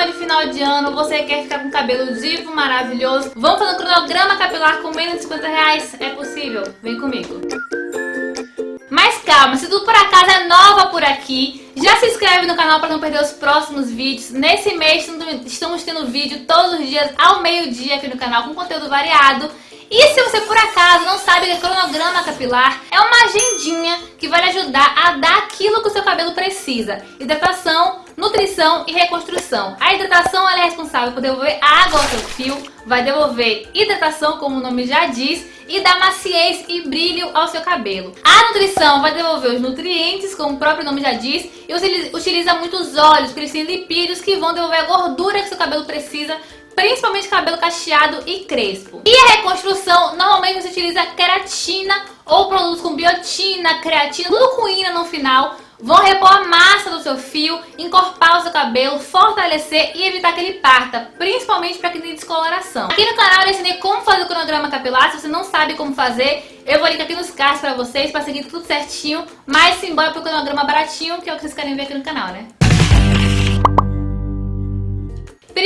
clima de final de ano, você quer ficar com cabelo divo, maravilhoso, vamos fazer um cronograma capilar com menos de 50 reais? É possível? Vem comigo. Mas calma, se tu por acaso é nova por aqui, já se inscreve no canal para não perder os próximos vídeos. Nesse mês estamos tendo vídeo todos os dias ao meio-dia aqui no canal com conteúdo variado. E se você por acaso não sabe que é cronograma capilar, é uma agendinha que vai lhe ajudar a dar aquilo que o seu cabelo precisa. Hidratação, nutrição e reconstrução. A hidratação é responsável por devolver água ao seu fio, vai devolver hidratação, como o nome já diz, e dar maciez e brilho ao seu cabelo. A nutrição vai devolver os nutrientes, como o próprio nome já diz, e utiliza muitos óleos, porque eles têm lipídios que vão devolver a gordura que seu cabelo precisa principalmente cabelo cacheado e crespo. E a reconstrução, normalmente você utiliza queratina ou produtos com biotina, creatina, tudo com ina no final, vão repor a massa do seu fio, encorpar o seu cabelo, fortalecer e evitar que ele parta, principalmente para quem tem descoloração. Aqui no canal eu ensinei como fazer o cronograma capilar, se você não sabe como fazer, eu vou linkar aqui nos cards para vocês, para seguir tudo certinho, mas simbora pro cronograma baratinho, que é o que vocês querem ver aqui no canal, né?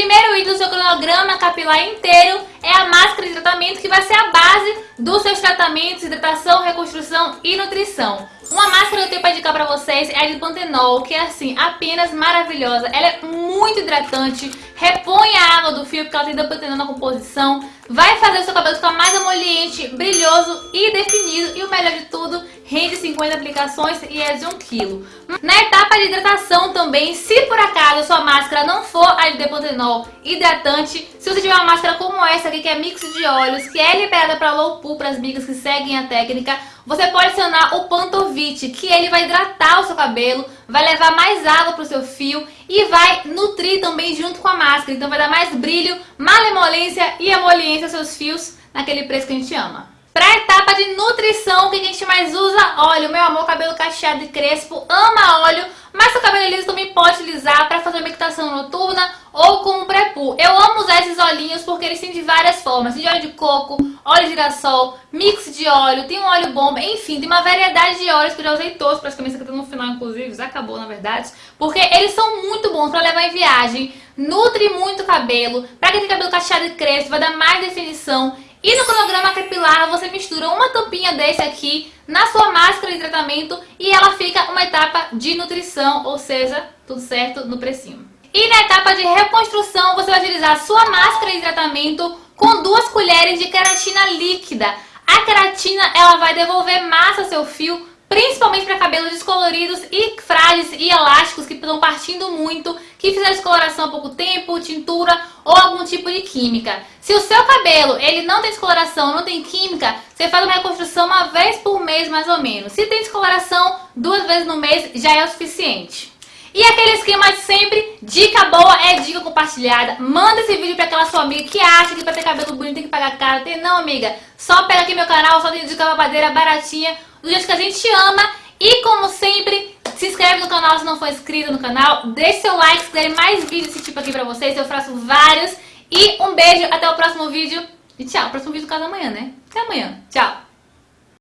Primeiro item do seu cronograma capilar inteiro é a máscara de tratamento que vai ser a base dos seus tratamentos, hidratação, reconstrução e nutrição. Uma máscara que eu tenho para indicar para vocês é a de Pantenol, que é assim, apenas maravilhosa. Ela é muito hidratante, repõe a água do fio porque ela tem Pantenol na composição, vai fazer o seu cabelo ficar mais emoliente, brilhoso e definido. E o melhor de tudo, rende 50 aplicações e é de 1 kg. Na etapa de hidratação também, se por acaso a sua máscara não for a de Depantenol hidratante, se você tiver uma máscara como essa aqui, que é mix de óleos, que é liberada para low pool, para as migas que seguem a técnica, você pode adicionar o Pantovit, que ele vai hidratar o seu cabelo, vai levar mais água para o seu fio e vai nutrir também junto com a máscara. Então vai dar mais brilho, malemolência e emoliência aos seus fios naquele preço que a gente ama. Pra etapa de nutrição, o que a gente mais usa? Óleo. Meu amor, cabelo cacheado e crespo, ama óleo, mas seu cabelo liso também pode utilizar para fazer uma meditação noturna ou como pré-poo. Eu amo usar esses olhinhos porque eles têm de várias formas. Tem de óleo de coco, óleo de girassol, mix de óleo, tem um óleo bomba, enfim, tem uma variedade de óleos que eu já usei todos, praticamente aqui no final, inclusive, já acabou na verdade, porque eles são muito bons para levar em viagem, nutre muito o cabelo, para quem tem cabelo cacheado e crespo, vai dar mais definição e no cronograma capilar você mistura uma tampinha desse aqui na sua máscara de tratamento e ela fica uma etapa de nutrição, ou seja, tudo certo no precinho. E na etapa de reconstrução você vai utilizar a sua máscara de tratamento com duas colheres de queratina líquida. A queratina ela vai devolver massa ao seu fio, principalmente para cabelos descoloridos e frágeis e elásticos que estão partindo muito, que fizeram descoloração há pouco tempo, tintura ou algum tipo de química. Se o seu cabelo ele não tem descoloração, não tem química, você faz uma reconstrução uma vez por mês mais ou menos. Se tem descoloração, duas vezes no mês já é o suficiente. E aquele esquema de sempre, dica boa é dica compartilhada. Manda esse vídeo pra aquela sua amiga que acha que pra ter cabelo bonito tem que pagar caro. Tem não, amiga. Só pega aqui meu canal, só tem dica babadeira baratinha, do jeito que a gente ama. E como sempre, se inscreve no canal se não for inscrito no canal. Deixe seu like se mais vídeos desse tipo aqui pra vocês. Eu faço vários. E um beijo, até o próximo vídeo. E tchau. Próximo vídeo do caso amanhã, né? Até amanhã. Tchau.